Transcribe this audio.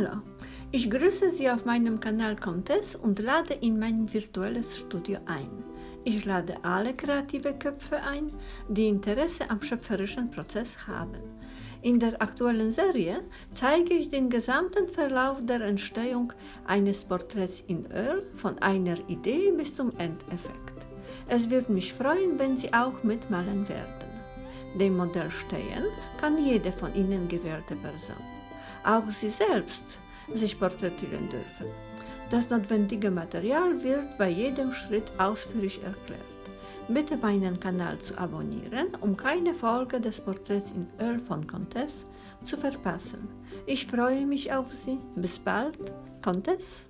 Hallo, ich grüße Sie auf meinem Kanal Comtesse und lade in mein virtuelles Studio ein. Ich lade alle kreative Köpfe ein, die Interesse am schöpferischen Prozess haben. In der aktuellen Serie zeige ich den gesamten Verlauf der Entstehung eines Porträts in Öl von einer Idee bis zum Endeffekt. Es wird mich freuen, wenn Sie auch mitmalen werden. Dem Modell stehen kann jede von Ihnen gewählte Person. Auch Sie selbst sich porträtieren dürfen. Das notwendige Material wird bei jedem Schritt ausführlich erklärt. Bitte meinen Kanal zu abonnieren, um keine Folge des Porträts in Öl von Comtesse zu verpassen. Ich freue mich auf Sie. Bis bald, Comtesse.